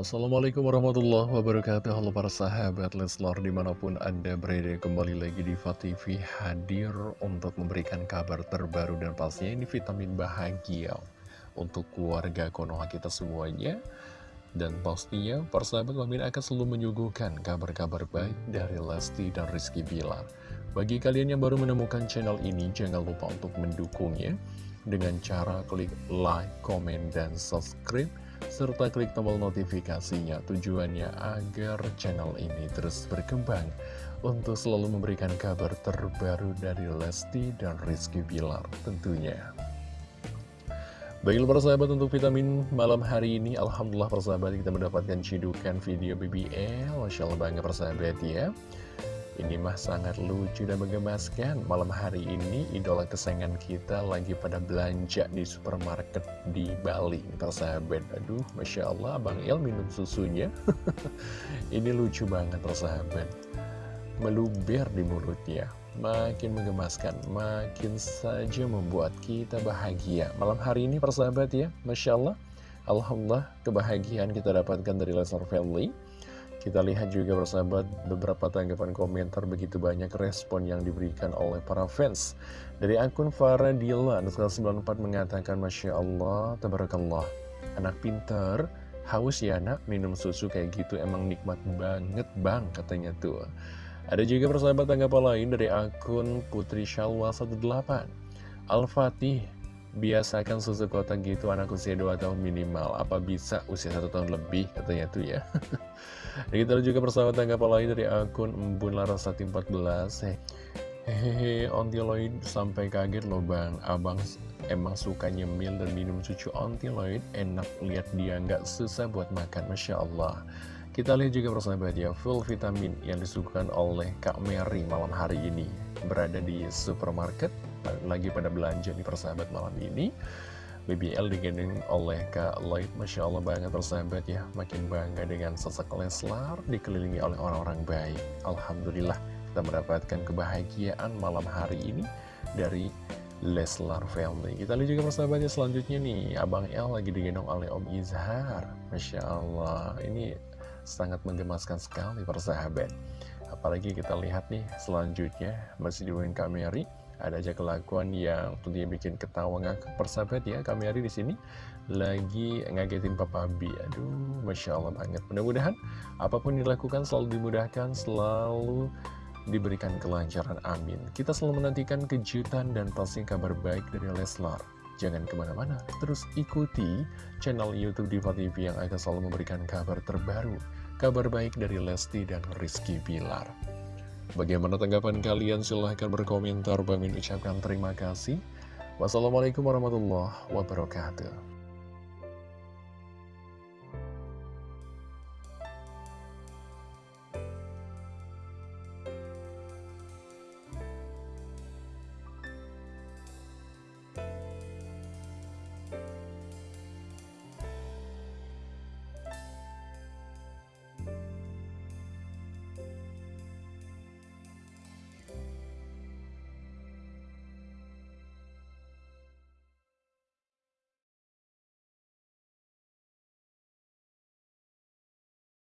Assalamualaikum warahmatullahi wabarakatuh. Halo para sahabat Leslar di mana pun anda berada kembali lagi di TV hadir untuk memberikan kabar terbaru dan pastinya ini vitamin bahagia untuk keluarga Konoha kita semuanya. Dan pastinya para sahabat Mimin akan selalu menyuguhkan kabar-kabar baik dari Lesti dan Rizky Bilar. Bagi kalian yang baru menemukan channel ini jangan lupa untuk mendukungnya dengan cara klik like, comment, dan subscribe serta klik tombol notifikasinya tujuannya agar channel ini terus berkembang untuk selalu memberikan kabar terbaru dari Lesti dan Rizky Bilar tentunya. Baiklah para sahabat untuk vitamin malam hari ini Alhamdulillah para sahabat kita mendapatkan cidukan video BBL Masya Allah banget para sahabat ya ini mah sangat lucu dan menggemaskan Malam hari ini idola kesayangan kita lagi pada belanja di supermarket di Bali Persahabat, aduh Masya Allah Bang El minum susunya. Ini lucu banget persahabat Meluber di mulutnya. Makin menggemaskan, makin saja membuat kita bahagia. Malam hari ini persahabat ya, Masya Allah. Alhamdulillah kebahagiaan kita dapatkan dari Lesnar Family kita lihat juga bersahabat beberapa tanggapan komentar begitu banyak respon yang diberikan oleh para fans. Dari akun Faradila, 94 mengatakan Masya Allah, Tabarakallah. Anak pinter, haus ya anak, minum susu kayak gitu emang nikmat banget bang katanya tuh. Ada juga persahabat tanggapan lain dari akun Putri Shalwa 18. Al-Fatih, biasakan susu kotak gitu anak usia 2 tahun minimal. Apa bisa usia 1 tahun lebih? Katanya tuh ya. Kita juga persahabat tanggapan lain dari akun Embun Larasati 14 Hehehe, ontiloid sampai kaget loh bang. Abang emang suka nyemil dan minum susu ontiloid. Enak lihat dia nggak susah buat makan, Masya Allah. Kita lihat juga persahabat ya, full vitamin yang disuguhkan oleh Kak Mary malam hari ini. Berada di supermarket, lagi pada belanja nih persahabat malam ini. BBL digendong oleh Kak Lloyd. Masya Allah banget persahabat ya. Makin bangga dengan sosok Leslar Dikelilingi oleh orang-orang baik. Alhamdulillah kita mendapatkan kebahagiaan malam hari ini Dari Leslar Family. Kita lihat juga persahabatnya selanjutnya nih Abang El lagi digendong oleh Om Izhar. Masya Allah Ini sangat menggemaskan sekali persahabat. Apalagi kita lihat nih selanjutnya Masih di Kak Mary ada aja kelakuan yang tentunya bikin ketawa ngakak persahabat ya kami hari di sini lagi ngagetin Papa B aduh Masya Allah banget. Mudah-mudahan apa pun dilakukan selalu dimudahkan selalu diberikan kelancaran amin. Kita selalu menantikan kejutan dan pasti kabar baik dari Leslar. Jangan ke mana-mana, terus ikuti channel Youtube Diva TV yang akan selalu memberikan kabar terbaru, kabar baik dari Lesti dan Rizky Bilar. Bagaimana tanggapan kalian? Silahkan berkomentar. Bang ucapkan terima kasih. Wassalamualaikum warahmatullahi wabarakatuh.